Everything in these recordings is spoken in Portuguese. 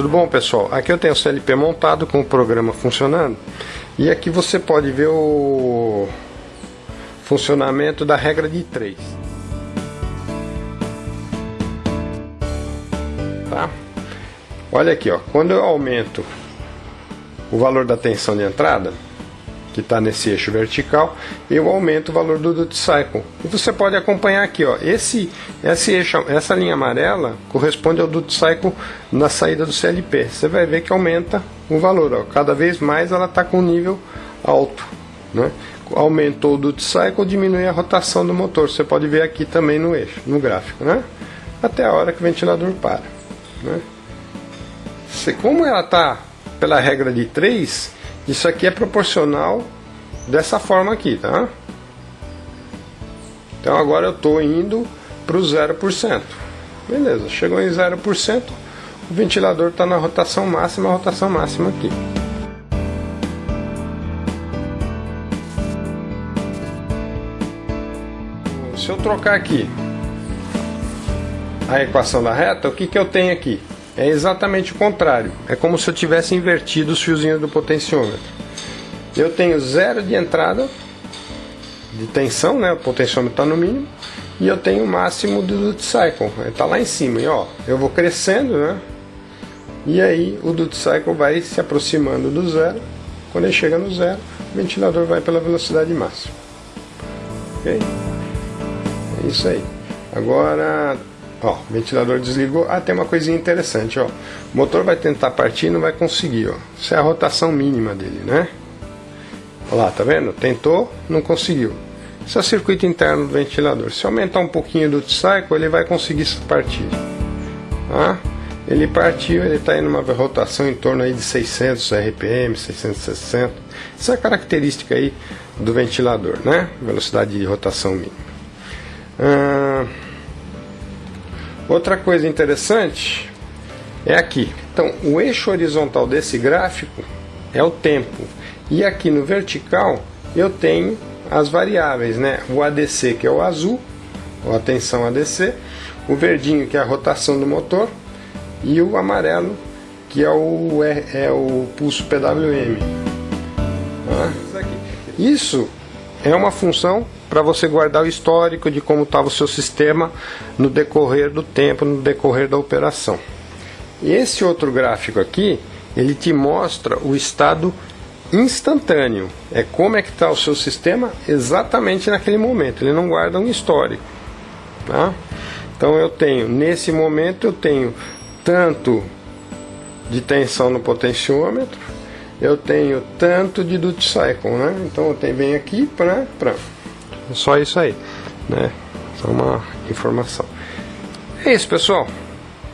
Tudo bom pessoal? Aqui eu tenho o CLP montado com o programa funcionando e aqui você pode ver o funcionamento da regra de 3 tá? Olha aqui ó, quando eu aumento o valor da tensão de entrada que está nesse eixo vertical, eu aumento o valor do duty cycle. E você pode acompanhar aqui, ó, esse, esse eixo, essa linha amarela corresponde ao duty cycle na saída do CLP. Você vai ver que aumenta o valor, ó, cada vez mais ela está com nível alto. Né? Aumentou o duty cycle, diminui a rotação do motor. Você pode ver aqui também no eixo, no gráfico, né? até a hora que o ventilador para. Né? Como ela está pela regra de 3, isso aqui é proporcional dessa forma aqui, tá? Então agora eu estou indo para o 0%. Beleza, chegou em 0%, o ventilador está na rotação máxima, a rotação máxima aqui. Se eu trocar aqui a equação da reta, o que, que eu tenho aqui? É exatamente o contrário. É como se eu tivesse invertido os fiozinhos do potenciômetro. Eu tenho zero de entrada de tensão, né? O potenciômetro está no mínimo. E eu tenho o máximo do duty cycle. Está lá em cima. E ó, eu vou crescendo, né? E aí o duty cycle vai se aproximando do zero. Quando ele chega no zero, o ventilador vai pela velocidade máxima. Ok? É isso aí. Agora Ó, ventilador desligou. Ah, tem uma coisinha interessante, ó. O motor vai tentar partir não vai conseguir, ó. Isso é a rotação mínima dele, né? Olha lá, tá vendo? Tentou, não conseguiu. Isso é o circuito interno do ventilador. Se aumentar um pouquinho do cycle, ele vai conseguir partir. Tá? Ele partiu, ele está em uma rotação em torno aí de 600 RPM, 660. Essa é a característica aí do ventilador, né? Velocidade de rotação mínima. Ah, Outra coisa interessante é aqui. Então, o eixo horizontal desse gráfico é o tempo. E aqui no vertical eu tenho as variáveis, né? O ADC, que é o azul, ou a tensão ADC, o verdinho, que é a rotação do motor, e o amarelo, que é o, é, é o pulso PWM. Ah, isso é uma função para você guardar o histórico de como estava o seu sistema no decorrer do tempo, no decorrer da operação. Esse outro gráfico aqui, ele te mostra o estado instantâneo. É como é que está o seu sistema exatamente naquele momento. Ele não guarda um histórico. Tá? Então eu tenho, nesse momento eu tenho tanto de tensão no potenciômetro, eu tenho tanto de duty cycle, né? Então eu tenho bem aqui para só isso aí, né? Só uma informação. É isso, pessoal.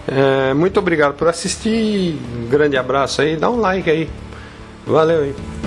É, muito obrigado por assistir. Um grande abraço aí. Dá um like aí. Valeu aí.